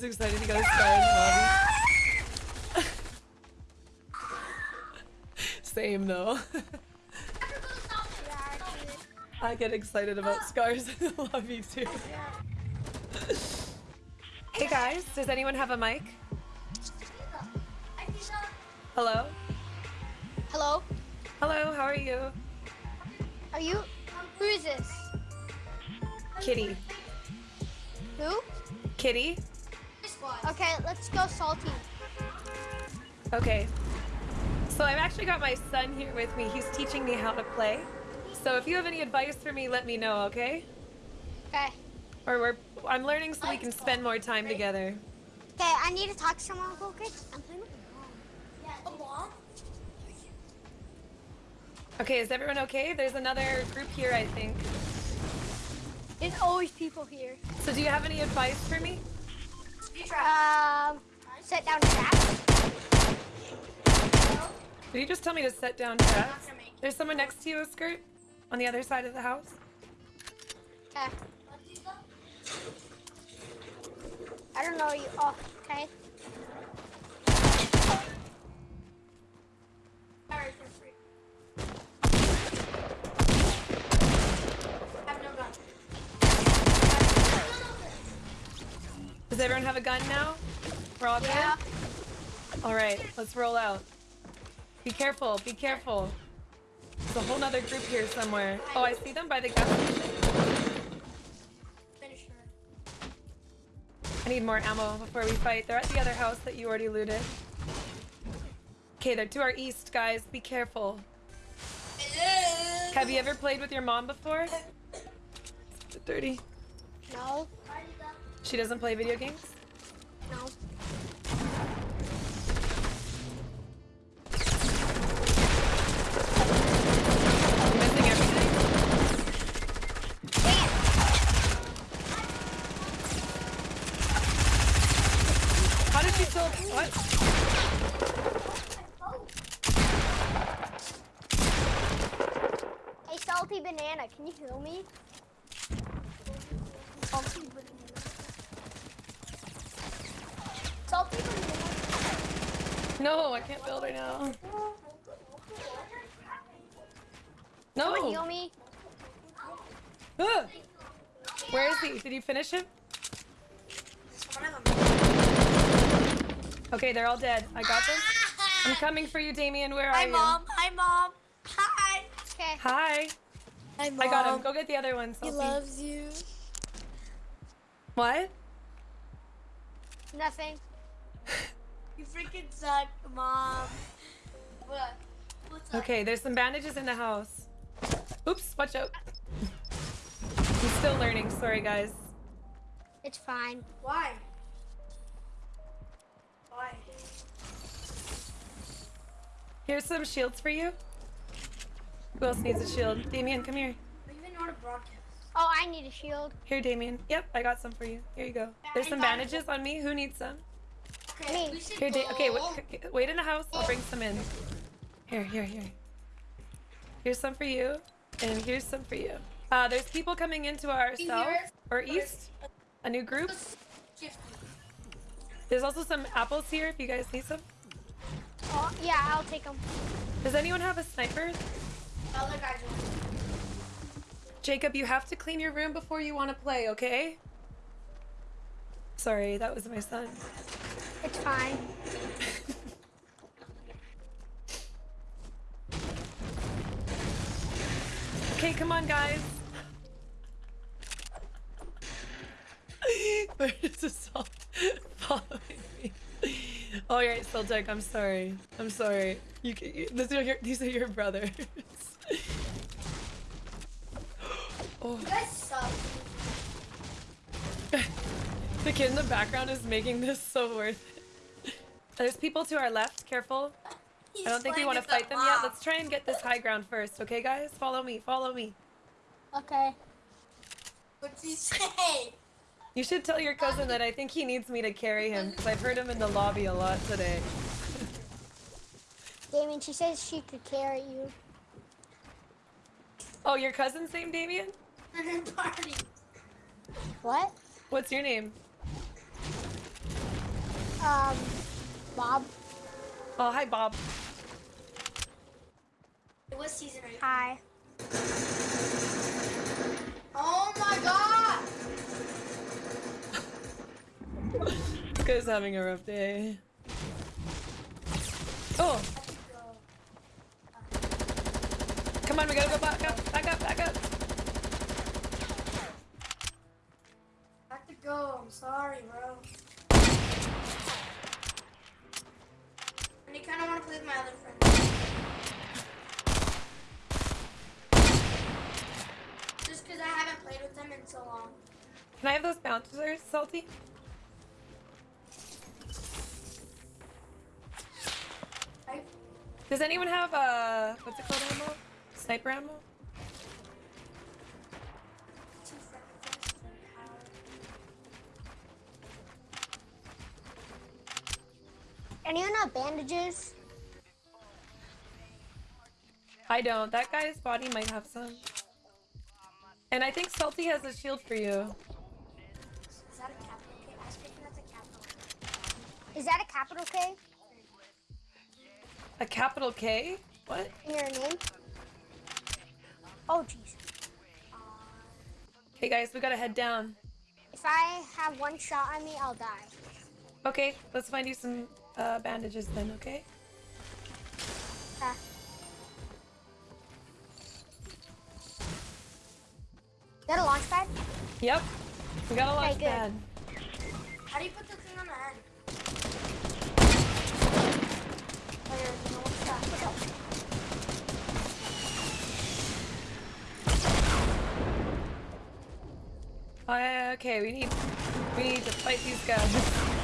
Guy's excited he got a scar in the lobby. Same though. I get excited about scars in the lobby too. hey guys, does anyone have a mic? Hello? Hello? Hello, how are you? Are you? Who is this? Kitty. Who? Kitty? Okay, let's go salty. Okay. So I've actually got my son here with me. He's teaching me how to play. So if you have any advice for me, let me know, okay? Okay. Or we're I'm learning so we can spend more time together. Okay, I need to talk to someone real quick. I'm playing with my mom. Okay, is everyone okay? There's another group here, I think. There's always people here. So do you have any advice for me? Um, sit down traps. Did you just tell me to set down traps? There's someone next to you, a skirt, on the other side of the house. Okay. I don't know you. Oh, okay. Does everyone have a gun now? We're all good? Yeah. All right, let's roll out. Be careful, be careful. There's a whole nother group here somewhere. Oh, I see them by the gas station. I need more ammo before we fight. They're at the other house that you already looted. Okay, they're to our east, guys. Be careful. Have you ever played with your mom before? It's dirty. No. She doesn't play video games? No. I'm missing everything. How did she still... What? Hey, salty banana, can you heal me? Salty banana. Salty banana. No, I can't build right now. Someone No! heal me. Ah! Where is he? Did you finish him? Okay, they're all dead. I got them. I'm coming for you, Damien. Where are Hi, you? mom. Hi, mom. Hi. Okay. Hi. Hi, mom. I got him. Go get the other one. He loves you. What? Nothing. You freaking suck, mom. What? What's up? Okay, there's some bandages in the house. Oops, watch out. He's still learning. Sorry, guys. It's fine. Why? Why? Here's some shields for you. Who else needs a shield? Damien, come here. We even know how to broadcast. Oh, I need a shield. Here, Damien. Yep, I got some for you. Here you go. There's some bandages on me. Who needs some? Okay, Me. Here, da go. okay, wait, wait in the house. I'll bring some in. Here, here, here. Here's some for you, and here's some for you. Uh, there's people coming into our south or east. A new group. There's also some apples here if you guys need some. Oh, yeah, I'll take them. Does anyone have a sniper? Other guys. Jacob, you have to clean your room before you want to play, okay? Sorry, that was my son. It's fine. Okay, come on, guys. Where is this all following me? Oh, you're right, Celtic. I'm sorry. I'm sorry. You, can- you these are your these are your brothers. oh, You the kid in the background is making this so worth it. There's people to our left. Careful. He's I don't think we want to fight them yet. Let's try and get this high ground first, okay, guys? Follow me. Follow me. Okay. What's he say? You should tell your cousin that I think he needs me to carry him because I've heard him in the lobby a lot today. Damien, she says she could carry you. Oh, your cousin's name, Damien? Party. What? What's your name? Um, Bob. Oh, hi, Bob. It was season eight. Hi. Oh my god! This guy's having a rough day. Oh, come on, we gotta go back up, Can I have those bouncers, Salty? Does anyone have uh, what's it called ammo? Sniper ammo? Anyone have bandages? I don't. That guy's body might have some. And I think Salty has a shield for you. Is that a capital K A capital K? What? in your name? Oh, jeez. Okay, guys, we gotta head down. If I have one shot on me, I'll die. Okay, let's find you some uh, bandages then, okay? Ah. Is that a launch pad? Yep. We got a launch Okay, pad. How do you put the thing on the head? Oh, you're no one shot. Look out. Uh, Oh, okay, we need we need to fight these guys.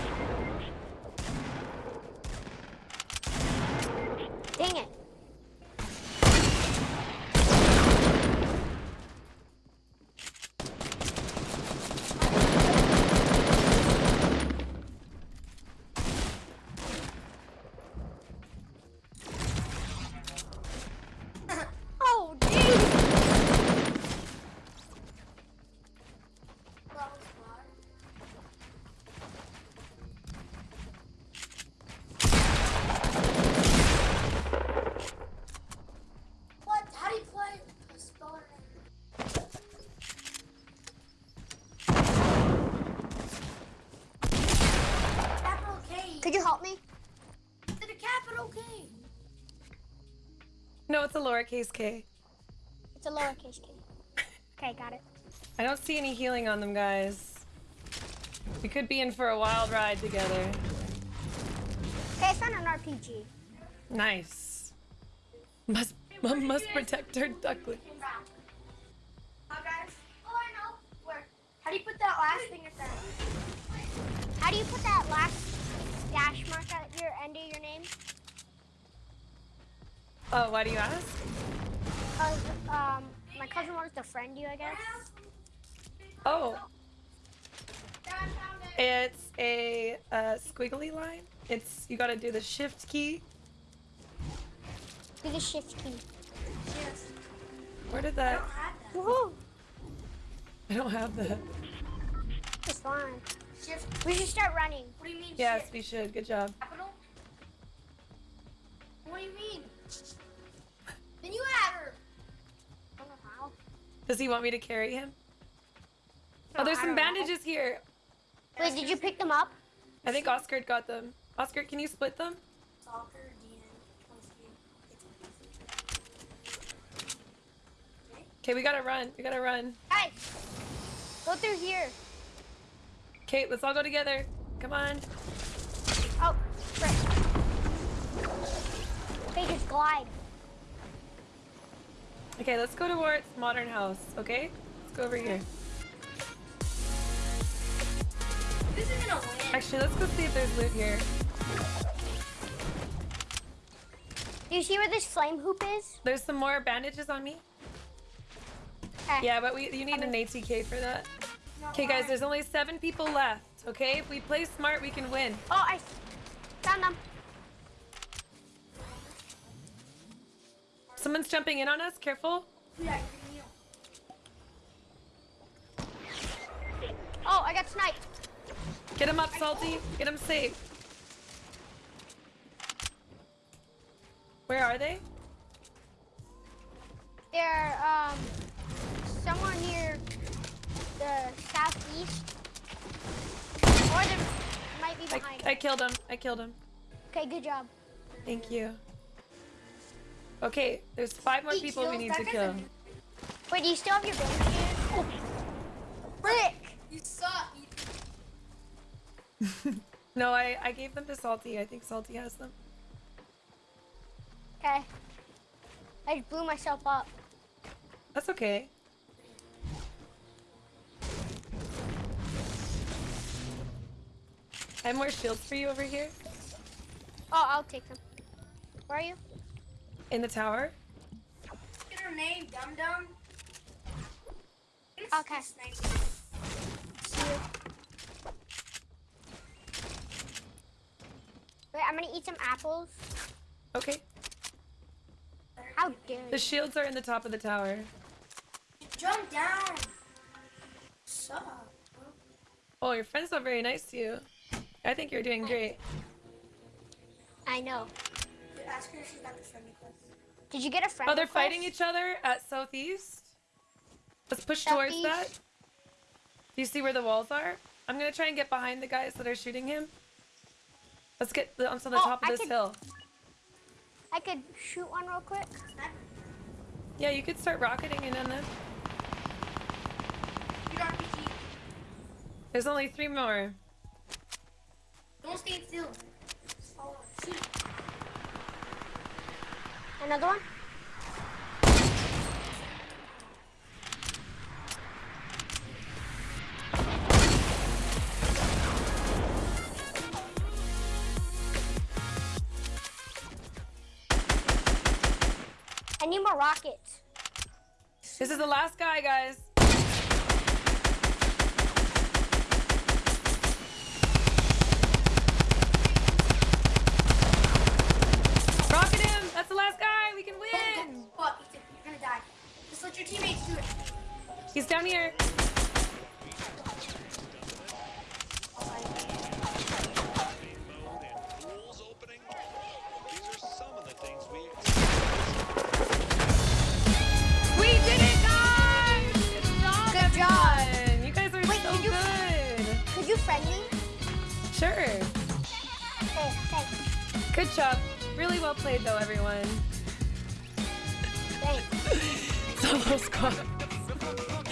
capital K? No, it's a lowercase k. It's a lowercase k. Okay, got it. I don't see any healing on them, guys. We could be in for a wild ride together. Okay, I found an RPG. Nice. Must must protect her duckling. Oh, I know. Where? How do you put that last thing at the How do you put that last dash mark at your end of your name? Oh, why do you ask? Cause um, my cousin wants to friend you, I guess. Oh, Dad found it. it's a uh, squiggly line. It's you gotta do the shift key. Do the shift key. Yes. Where did I that? don't have that. Woohoo! I don't have that. It's fine. Shift. We should start running. What do you mean? Yes, shift? we should. Good job. Capital? What do you mean? Does he want me to carry him? Oh, oh there's some don't know. bandages here. Wait, did you pick them up? I think Oscar got them. Oscar, can you split them? Soccer, Okay, we gotta run. We gotta run. Guys, go through here. Okay, let's all go together. Come on. Oh, frick. Okay, just glide. Okay, let's go towards Modern House. Okay, let's go over here. This is gonna win. Actually, let's go see if there's loot here. Do you see where this flame hoop is? There's some more bandages on me. Eh. Yeah, but we you need an ATK for that. Okay, guys, there's only seven people left. Okay, if we play smart, we can win. Oh, I found them. Someone's jumping in on us. Careful. Yeah. Oh, I got sniped. Get him up, Salty. Get him safe. Where are they? They're, um, somewhere near the southeast. Or they might be behind. I, I killed him. I killed him. Okay, good job. Thank you. Okay, there's five more He people we need to kill. a- Wait, do you still have your bandages? Oh. Frick! You suck. You- No, I, I gave them to Salty. I think Salty has them. Okay. I just blew myself up. That's okay. I have more shields for you over here Oh, I'll take them. Where are you? In the tower. Get her name, dum dum. Okay. Wait, I'm gonna eat some apples. Okay. How dare The shields are in the top of the tower. Jump down. Suck. Oh, your friend's not very nice to you. I think you're doing great. I know. Ask her if she's got the friend request. Did you get a friend Oh, they're request? fighting each other at southeast. Let's push towards that. Do you see where the walls are? I'm gonna try and get behind the guys that are shooting him. Let's get the, onto the Oh, top of I this could- hill. I could shoot one real quick. Yeah, you could start rocketing in on them. You don't RPG. There's only three more. Don't stay still. Oh, shoot. Another one? I need more rockets. This is the last guy, guys. Just let your teammates do it. He's down here.